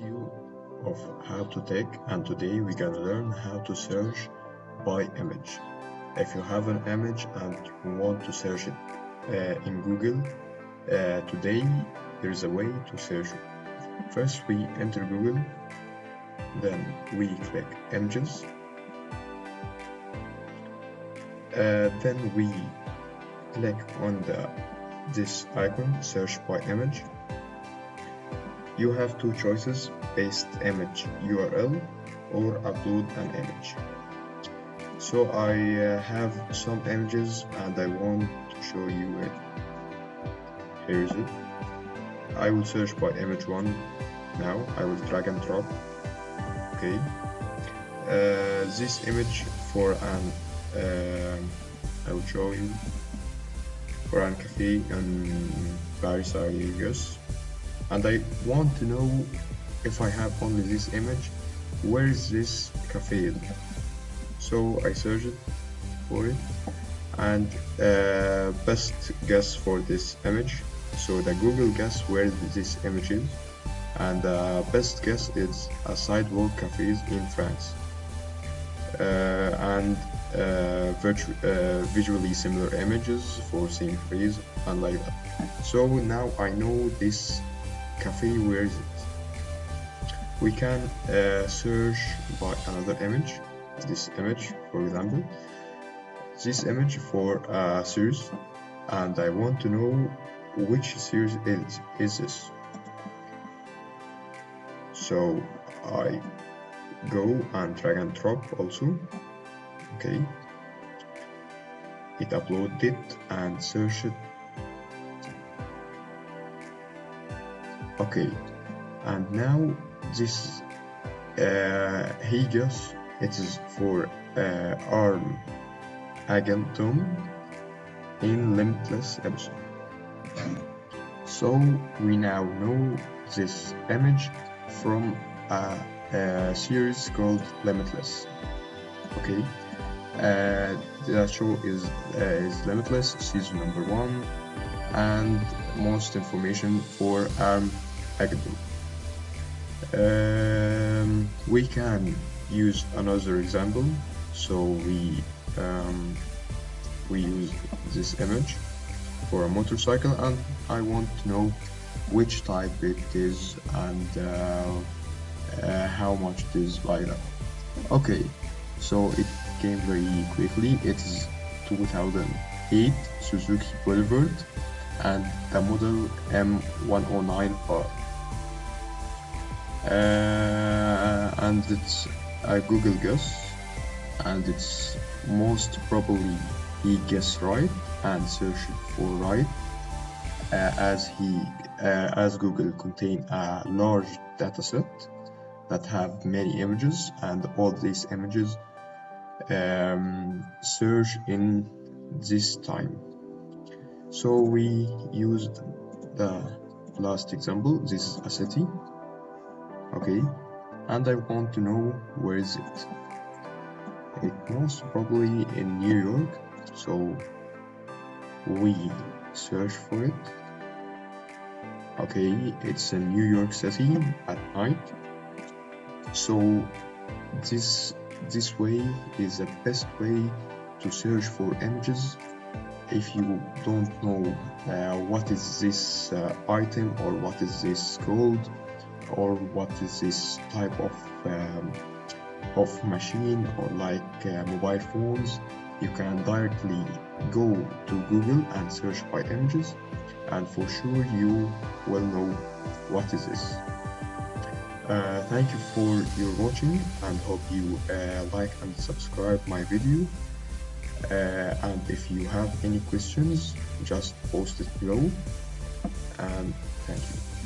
video of how to take and today we're gonna learn how to search by image. If you have an image and you want to search it uh, in Google uh, today there is a way to search it. First we enter Google then we click images. Uh, then we click on the this icon search by image you have two choices paste image URL or upload an image. So I uh, have some images and I want to show you it. Here is it. I will search by image one now. I will drag and drop. Okay. Uh, this image for an uh, I will show you. For an cafe in Paris I guess and I want to know if I have only this image. Where is this cafe so I search it for it. And uh, best guess for this image. So the Google guess where this image is. And uh, best guess is a sidewalk cafes in France. Uh, and uh, uh, visually similar images for same phrase and like that. So now I know this cafe where is it? We can uh, search by another image. This image for example. This image for a series. And I want to know which series is is this. So I go and drag and drop also. Okay. It uploaded and search okay and now this uh, just it is for uh, ARM Agentum in Limitless episode. So we now know this image from a, a series called Limitless. Okay, uh, that show is uh, is Limitless season number one, and most information for ARM Um, we can use another example. So we um, we use this image for a motorcycle and I want to know which type it is and uh, uh, how much it is like that okay so it came very quickly. It is 2008 Suzuki Boulevard and the model M109R uh, and it's I Google guess. And it's most probably he guessed right and searched for right uh, as he uh, as Google contain a large dataset that have many images and all these images um, search in this time. So we used the last example. This is a city okay and I want to know where is it. It most probably in New York, so we search for it. Okay, it's in New York City at night. So this this way is the best way to search for images if you don't know uh, what is this uh, item or what is this code or what is this type of um, of machine or like uh, mobile phones you can directly go to Google and search by images and for sure you will know what is this. Uh, thank you for your watching and hope you uh, like and subscribe my video. Uh, and if you have any questions just post it below and thank you